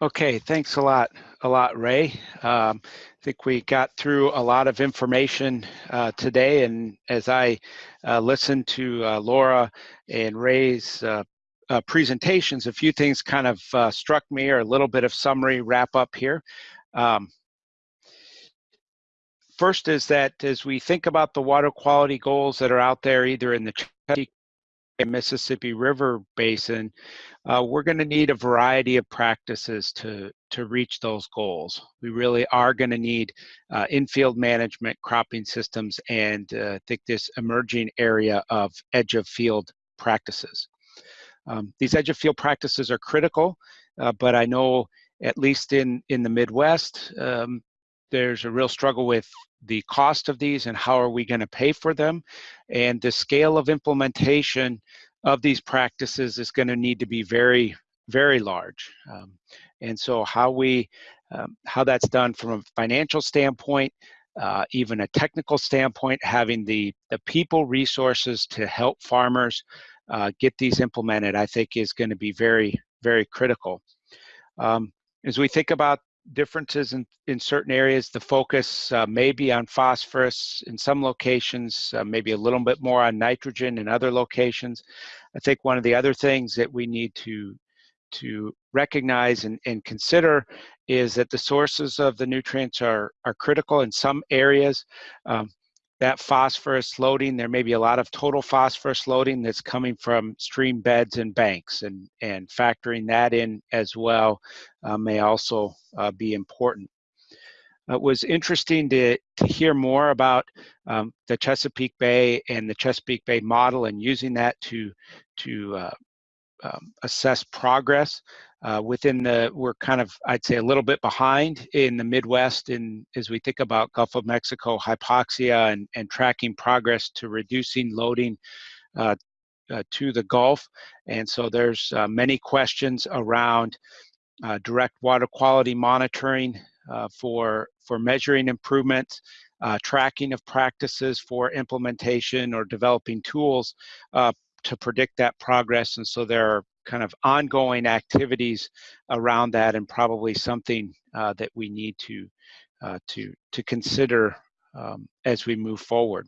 Okay, thanks a lot, a lot, Ray. Um, I think we got through a lot of information uh, today, and as I uh, listened to uh, Laura and Ray's uh, uh, presentations, a few things kind of uh, struck me, or a little bit of summary wrap up here. Um, first is that as we think about the water quality goals that are out there, either in the Mississippi River Basin, uh, we're going to need a variety of practices to, to reach those goals. We really are going to need uh, infield management, cropping systems, and uh, I think this emerging area of edge of field practices. Um, these edge of field practices are critical, uh, but I know at least in, in the Midwest, um, there's a real struggle with the cost of these and how are we going to pay for them. And the scale of implementation of these practices is going to need to be very very large. Um, and so how we um, how that's done from a financial standpoint uh, even a technical standpoint having the the people resources to help farmers uh, get these implemented i think is going to be very very critical. Um, as we think about differences in, in certain areas. The focus uh, may be on phosphorus in some locations, uh, maybe a little bit more on nitrogen in other locations. I think one of the other things that we need to to recognize and, and consider is that the sources of the nutrients are, are critical in some areas. Um, that phosphorus loading, there may be a lot of total phosphorus loading that's coming from stream beds and banks, and, and factoring that in as well uh, may also uh, be important. It was interesting to, to hear more about um, the Chesapeake Bay and the Chesapeake Bay model and using that to, to uh, um, assess progress uh, within the we're kind of i'd say a little bit behind in the midwest in as we think about gulf of mexico hypoxia and, and tracking progress to reducing loading uh, uh, to the gulf. And so there's uh, many questions around uh, direct water quality monitoring uh, for for measuring improvements tracking of practices for implementation or developing tools to predict that progress and so there are kind of ongoing activities around that and probably something uh, that we need to uh, to to consider um, as we move forward.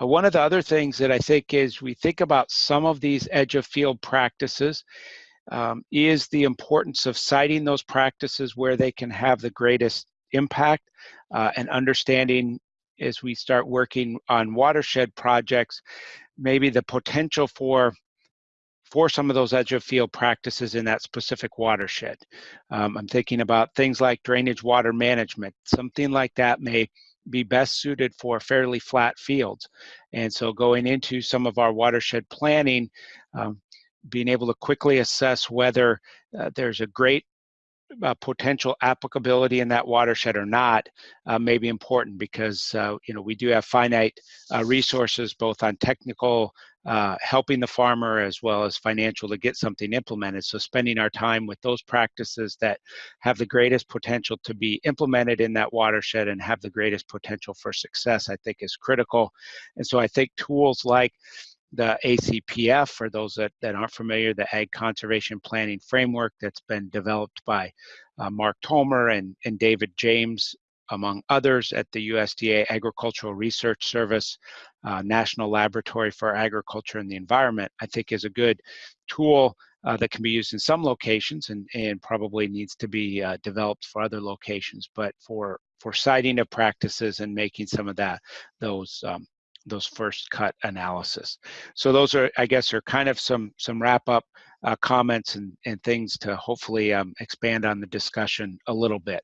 Uh, one of the other things that I think is we think about some of these edge of field practices um, is the importance of siting those practices where they can have the greatest impact uh, and understanding as we start working on watershed projects, maybe the potential for for some of those edge of field practices in that specific watershed. Um, I'm thinking about things like drainage water management. Something like that may be best suited for fairly flat fields. And so going into some of our watershed planning, um, being able to quickly assess whether uh, there's a great uh, potential applicability in that watershed or not uh, may be important because uh, you know we do have finite uh, resources both on technical uh, helping the farmer as well as financial to get something implemented. So spending our time with those practices that have the greatest potential to be implemented in that watershed and have the greatest potential for success, I think is critical. And so I think tools like the ACPF, for those that, that aren't familiar, the Ag Conservation Planning Framework that's been developed by uh, Mark Tomer and, and David James among others at the USDA Agricultural Research Service, uh, National Laboratory for Agriculture and the Environment, I think is a good tool uh, that can be used in some locations and, and probably needs to be uh, developed for other locations, but for, for siting of practices and making some of that, those um, those first cut analysis. So those are, I guess, are kind of some some wrap up uh, comments and, and things to hopefully um, expand on the discussion a little bit.